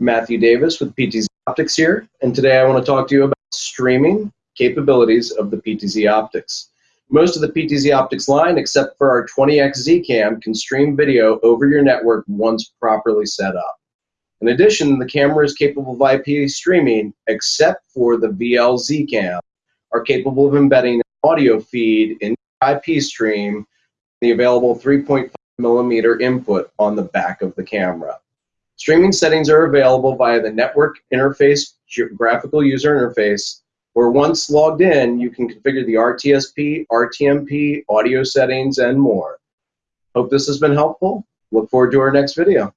Matthew Davis with PTZ Optics here, and today I want to talk to you about streaming capabilities of the PTZ Optics. Most of the PTZ Optics line, except for our 20X Z-Cam, can stream video over your network once properly set up. In addition, the camera is capable of IP streaming, except for the VL Z-Cam, are capable of embedding an audio feed in IP stream, the available 3.5 millimeter input on the back of the camera. Streaming settings are available via the network interface graphical user interface, where once logged in, you can configure the RTSP, RTMP, audio settings, and more. Hope this has been helpful. Look forward to our next video.